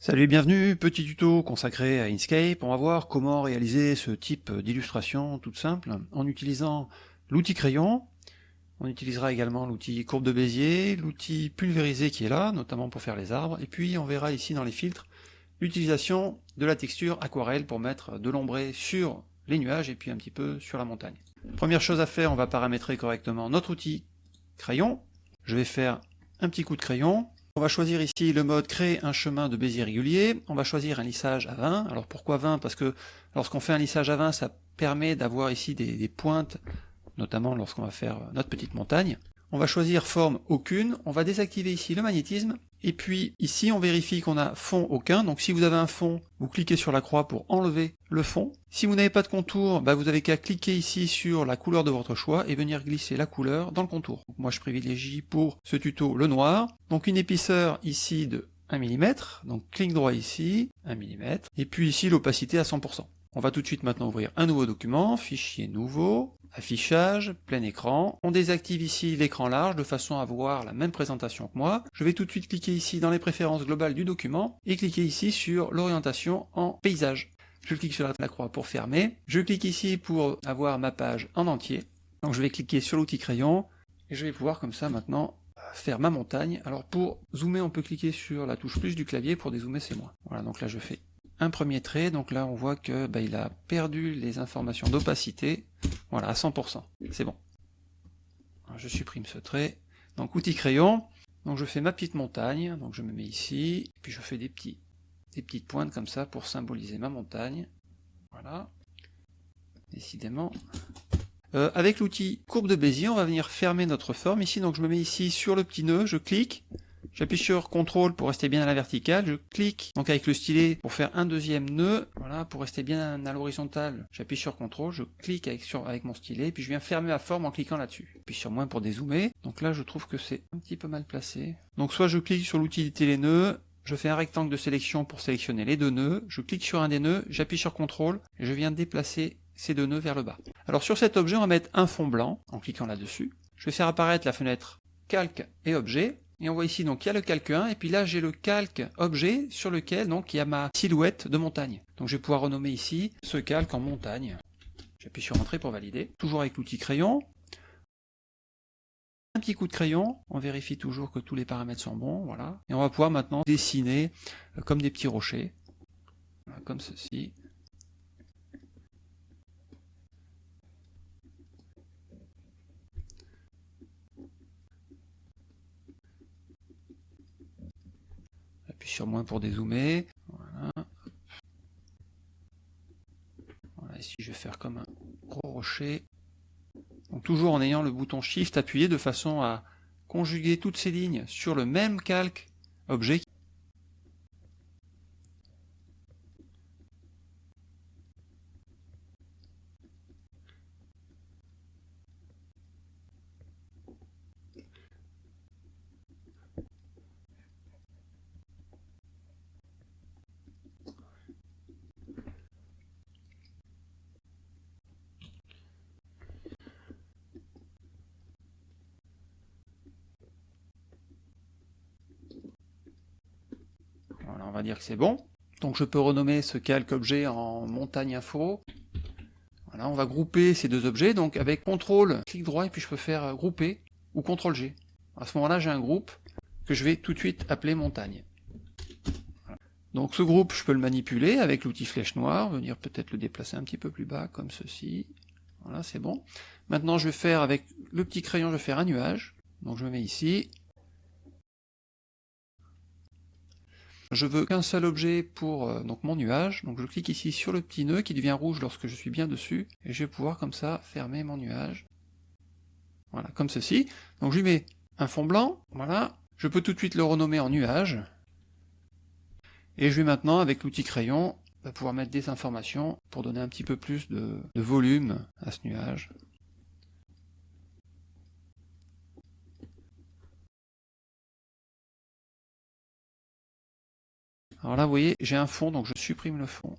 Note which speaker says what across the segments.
Speaker 1: Salut et bienvenue, petit tuto consacré à Inkscape. On va voir comment réaliser ce type d'illustration toute simple en utilisant l'outil crayon. On utilisera également l'outil courbe de Bézier, l'outil pulvérisé qui est là, notamment pour faire les arbres, et puis on verra ici dans les filtres l'utilisation de la texture aquarelle pour mettre de l'ombré sur les nuages et puis un petit peu sur la montagne. Première chose à faire, on va paramétrer correctement notre outil crayon. Je vais faire un petit coup de crayon, on va choisir ici le mode créer un chemin de Bézier régulier. On va choisir un lissage à 20. Alors pourquoi 20 Parce que lorsqu'on fait un lissage à 20, ça permet d'avoir ici des, des pointes, notamment lorsqu'on va faire notre petite montagne. On va choisir forme aucune. On va désactiver ici le magnétisme et puis ici, on vérifie qu'on a fond aucun. Donc si vous avez un fond, vous cliquez sur la croix pour enlever le fond. Si vous n'avez pas de contour, bah, vous avez qu'à cliquer ici sur la couleur de votre choix et venir glisser la couleur dans le contour. moi je privilégie pour ce tuto le noir. Donc une épaisseur ici de 1 mm, donc clic droit ici, 1 mm, et puis ici l'opacité à 100%. On va tout de suite maintenant ouvrir un nouveau document, fichier nouveau, affichage, plein écran. On désactive ici l'écran large de façon à voir la même présentation que moi. Je vais tout de suite cliquer ici dans les préférences globales du document et cliquer ici sur l'orientation en paysage. Je clique sur la croix pour fermer. Je clique ici pour avoir ma page en entier. Donc je vais cliquer sur l'outil crayon et je vais pouvoir comme ça maintenant faire ma montagne. Alors pour zoomer, on peut cliquer sur la touche plus du clavier, pour dézoomer c'est moins. Voilà, donc là je fais un premier trait, donc là on voit que bah, il a perdu les informations d'opacité, voilà, à 100%, c'est bon. je supprime ce trait, donc outil crayon, donc je fais ma petite montagne, donc je me mets ici, puis je fais des, petits, des petites pointes comme ça pour symboliser ma montagne, voilà, décidément. Euh, avec l'outil courbe de Bézier, on va venir fermer notre forme ici, donc je me mets ici sur le petit nœud, je clique, J'appuie sur CTRL pour rester bien à la verticale, je clique donc avec le stylet pour faire un deuxième nœud, voilà, pour rester bien à l'horizontale, j'appuie sur CTRL, je clique avec, sur, avec mon stylet, puis je viens fermer ma forme en cliquant là-dessus. Puis sur moins pour dézoomer, donc là je trouve que c'est un petit peu mal placé. Donc soit je clique sur l'utilité les nœuds, je fais un rectangle de sélection pour sélectionner les deux nœuds, je clique sur un des nœuds, j'appuie sur CTRL, et je viens déplacer ces deux nœuds vers le bas. Alors sur cet objet, on va mettre un fond blanc, en cliquant là-dessus. Je vais faire apparaître la fenêtre calque et objet, et on voit ici, donc il y a le calque 1, et puis là j'ai le calque objet sur lequel donc il y a ma silhouette de montagne. Donc je vais pouvoir renommer ici ce calque en montagne. J'appuie sur Entrée pour valider. Toujours avec l'outil crayon. Un petit coup de crayon, on vérifie toujours que tous les paramètres sont bons, voilà. Et on va pouvoir maintenant dessiner euh, comme des petits rochers, comme ceci. Moins pour dézoomer. Voilà. Ici, je vais faire comme un gros rocher. Toujours en ayant le bouton Shift appuyé de façon à conjuguer toutes ces lignes sur le même calque objet on va dire que c'est bon. Donc je peux renommer ce calque objet en montagne info. Voilà, on va grouper ces deux objets, donc avec CTRL, clic droit, et puis je peux faire grouper, ou CTRL G. À ce moment-là, j'ai un groupe que je vais tout de suite appeler montagne. Donc ce groupe, je peux le manipuler avec l'outil flèche noire, venir peut-être le déplacer un petit peu plus bas, comme ceci. Voilà, c'est bon. Maintenant, je vais faire avec le petit crayon, je vais faire un nuage. Donc je me mets ici, Je veux qu'un seul objet pour euh, mon nuage, donc je clique ici sur le petit nœud qui devient rouge lorsque je suis bien dessus, et je vais pouvoir comme ça fermer mon nuage. Voilà, comme ceci. Donc je lui mets un fond blanc, voilà. Je peux tout de suite le renommer en nuage. Et je vais maintenant, avec l'outil crayon, bah, pouvoir mettre des informations pour donner un petit peu plus de volume à ce nuage. Alors là, vous voyez, j'ai un fond, donc je supprime le fond.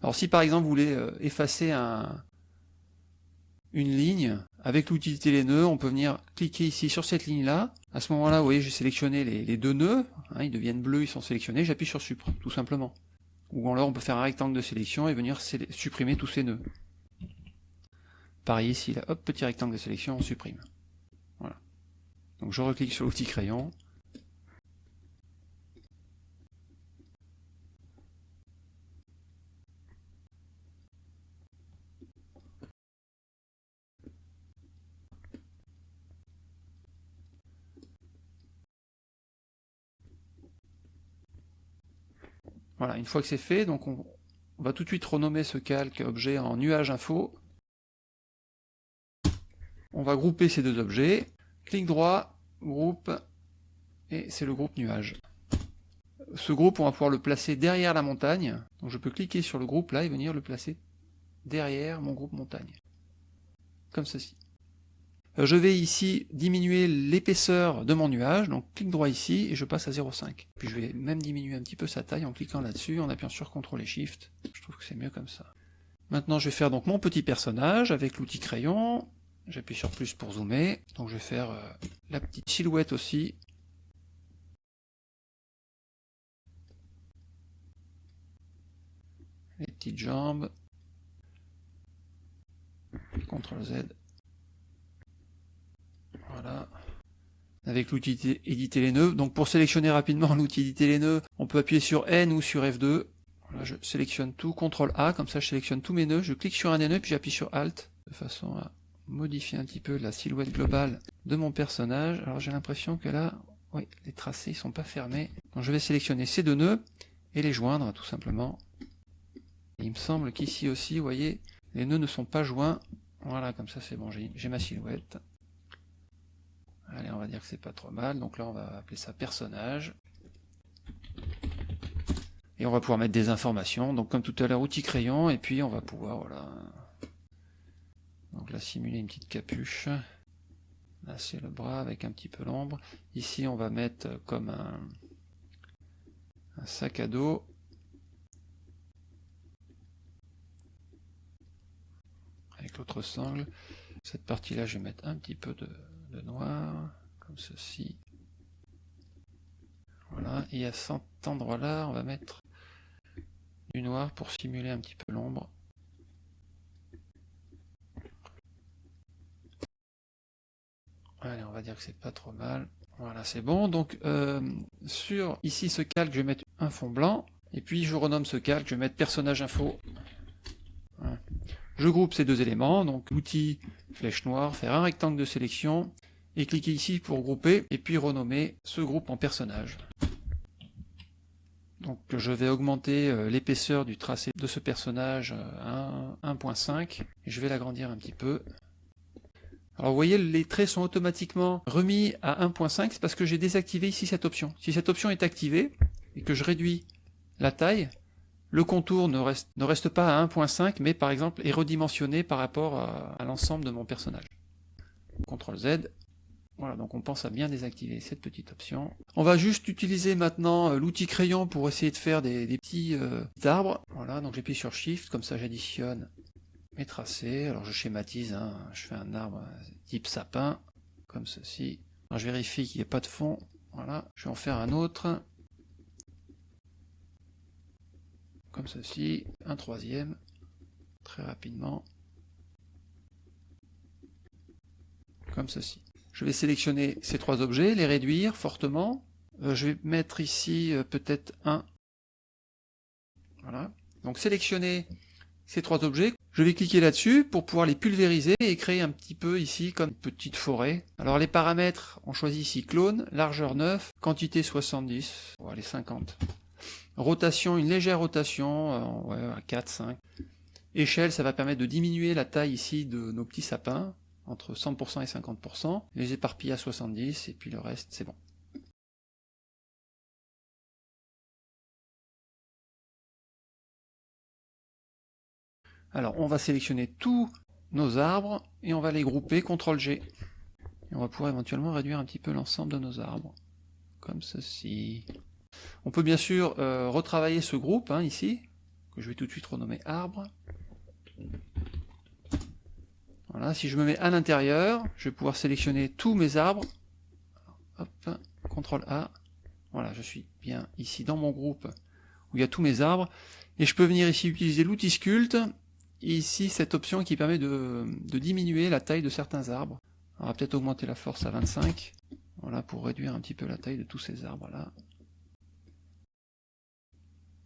Speaker 1: Alors si par exemple vous voulez euh, effacer un, une ligne, avec l'outil nœuds, on peut venir cliquer ici sur cette ligne-là. À ce moment-là, vous voyez, j'ai sélectionné les, deux nœuds. Hein, ils deviennent bleus, ils sont sélectionnés. J'appuie sur Supr, tout simplement. Ou alors, on peut faire un rectangle de sélection et venir supprimer tous ces nœuds. Pareil ici, là, hop, petit rectangle de sélection, on supprime. Voilà. Donc je reclique sur l'outil crayon. Voilà, une fois que c'est fait, donc on, va tout de suite renommer ce calque objet en nuage info. On va grouper ces deux objets. Clic droit, groupe, et c'est le groupe nuage. Ce groupe, on va pouvoir le placer derrière la montagne. Donc je peux cliquer sur le groupe là et venir le placer derrière mon groupe montagne. Comme ceci. Euh, je vais ici diminuer l'épaisseur de mon nuage, donc clic droit ici et je passe à 0,5. Puis je vais même diminuer un petit peu sa taille en cliquant là-dessus, en appuyant sur CTRL et SHIFT. Je trouve que c'est mieux comme ça. Maintenant je vais faire donc mon petit personnage avec l'outil crayon. J'appuie sur plus pour zoomer. Donc je vais faire euh, la petite silhouette aussi. Les petites jambes. CTRL Z voilà. Avec l'outil éditer les nœuds. Donc pour sélectionner rapidement l'outil éditer les nœuds, on peut appuyer sur N ou sur F2. Là, je sélectionne tout, CTRL A, comme ça je sélectionne tous mes nœuds, je clique sur un des nœuds, puis j'appuie sur Alt, de façon à modifier un petit peu la silhouette globale de mon personnage. Alors j'ai l'impression que là, oui, les tracés ne sont pas fermés. Donc je vais sélectionner ces deux nœuds et les joindre tout simplement. il me semble qu'ici aussi, vous voyez, les nœuds ne sont pas joints. Voilà, comme ça c'est bon, j'ai ma silhouette. Allez, on va dire que c'est pas trop mal. Donc là, on va appeler ça personnage. Et on va pouvoir mettre des informations. Donc comme tout à l'heure, outil crayon. Et puis on va pouvoir, voilà. Donc là, simuler une petite capuche. Là, c'est le bras avec un petit peu l'ombre. Ici, on va mettre comme un, sac à dos. Avec l'autre sangle. Cette partie-là, je vais mettre un petit peu de noir, comme ceci. Voilà, et à cet endroit-là, on va mettre du noir pour simuler un petit peu l'ombre. Allez, on va dire que c'est pas trop mal. Voilà, c'est bon. Donc, euh, sur ici, ce calque, je vais mettre un fond blanc. Et puis, je renomme ce calque, je vais mettre personnage info. Je groupe ces deux éléments, donc l'outil flèche noire, faire un rectangle de sélection, et cliquer ici pour grouper, et puis renommer ce groupe en personnage. Donc je vais augmenter euh, l'épaisseur du tracé de ce personnage euh, à 1.5, et je vais l'agrandir un petit peu. Alors vous voyez, les traits sont automatiquement remis à 1.5, c'est parce que j'ai désactivé ici cette option. Si cette option est activée, et que je réduis la taille, le contour ne reste, pas à 1.5, mais par exemple est redimensionné par rapport à, l'ensemble de mon personnage. CTRL Z. Voilà, donc on pense à bien désactiver cette petite option. On va juste utiliser maintenant euh, l'outil crayon pour essayer de faire des, petits euh, arbres. Voilà, donc j'appuie sur Shift, comme ça j'additionne mes tracés. Alors je schématise, hein. je fais un arbre type sapin, comme ceci. je vérifie qu'il n'y ait pas de fond. Voilà, je vais en faire un autre. comme ceci, un troisième, très rapidement, comme ceci. Je vais sélectionner ces trois objets, les réduire fortement. Euh, je vais mettre ici euh, peut-être un. Voilà. Donc sélectionner ces trois objets. Je vais cliquer là-dessus pour pouvoir les pulvériser et créer un petit peu ici comme petite forêt. Alors les paramètres, on choisit ici clone, largeur 9, quantité 70, on va aller 50. Rotation, une légère rotation, euh, à 4, 5. Échelle, ça va permettre de diminuer la taille ici de nos petits sapins, entre 100% et 50%. Les éparpiller à 70, et puis le reste, c'est bon. Alors, on va sélectionner tous nos arbres, et on va les grouper, CTRL G. On va pouvoir éventuellement réduire un petit peu l'ensemble de nos arbres, comme ceci. On peut bien sûr euh, retravailler ce groupe, hein, ici, que je vais tout de suite renommer arbre. Voilà, si je me mets à l'intérieur, je vais pouvoir sélectionner tous mes arbres. Hop, CTRL A. Voilà, je suis bien ici dans mon groupe où il y a tous mes arbres. Et je peux venir ici utiliser l'outil Sculpt. Ici, cette option qui permet de, diminuer la taille de certains arbres. On va peut-être augmenter la force à 25. Voilà, pour réduire un petit peu la taille de tous ces arbres-là.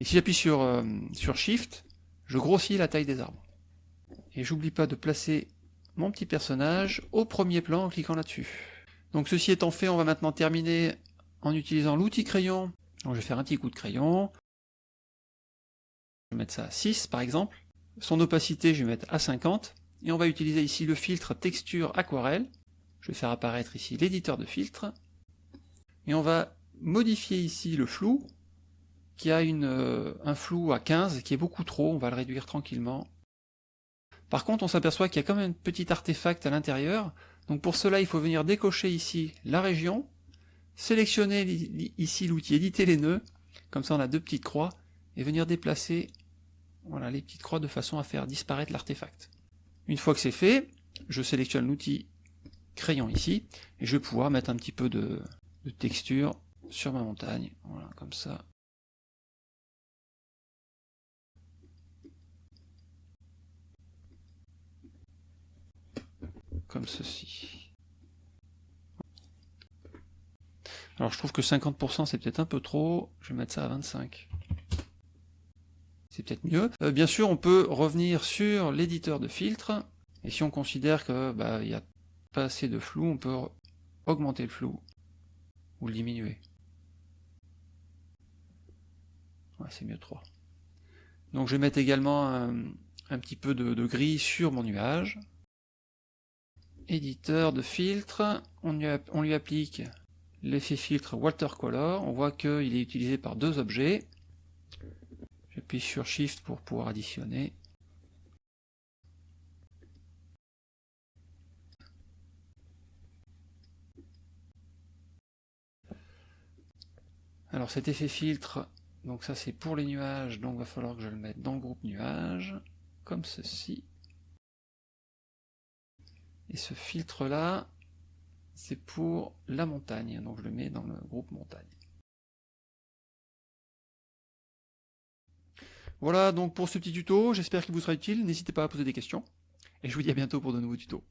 Speaker 1: Et si j'appuie sur, euh, sur Shift, je grossis la taille des arbres. Et j'oublie pas de placer mon petit personnage au premier plan en cliquant là-dessus. Donc ceci étant fait, on va maintenant terminer en utilisant l'outil crayon. Donc je vais faire un petit coup de crayon. Je vais mettre ça à 6 par exemple. Son opacité, je vais mettre à 50. Et on va utiliser ici le filtre texture aquarelle. Je vais faire apparaître ici l'éditeur de filtre. Et on va modifier ici le flou, qui a euh, un flou à 15, qui est beaucoup trop. On va le réduire tranquillement. Par contre, on s'aperçoit qu'il y a quand même un petit artefact à l'intérieur. Donc pour cela, il faut venir décocher ici la région, sélectionner ici l'outil éditer les nœuds, comme ça on a deux petites croix, et venir déplacer voilà, les petites croix de façon à faire disparaître l'artefact. Une fois que c'est fait, je sélectionne l'outil crayon ici, et je vais pouvoir mettre un petit peu de, de texture sur ma montagne, voilà, comme ça. comme ceci. Alors je trouve que 50% c'est peut-être un peu trop, je vais mettre ça à 25. Euh, bien sûr, on peut revenir sur l'éditeur de filtre, et si on considère que bah, il n'y a pas assez de flou, on peut augmenter le flou, ou le diminuer. C'est mieux 3. Donc je vais mettre également un, petit peu de gris sur mon nuage, éditeur de filtre, on lui, applique l'effet filtre watercolor, on voit qu'il est utilisé par deux objets. J'appuie sur Shift pour pouvoir additionner. Alors cet effet filtre, donc ça c'est pour les nuages, donc il va falloir que je le mette dans le groupe nuages, comme ceci. Et ce filtre-là, c'est pour la montagne, donc je le mets dans le groupe montagne. Voilà donc pour ce petit tuto, j'espère qu'il vous sera utile, n'hésitez pas à poser des questions, et je vous dis à bientôt pour de nouveaux tutos.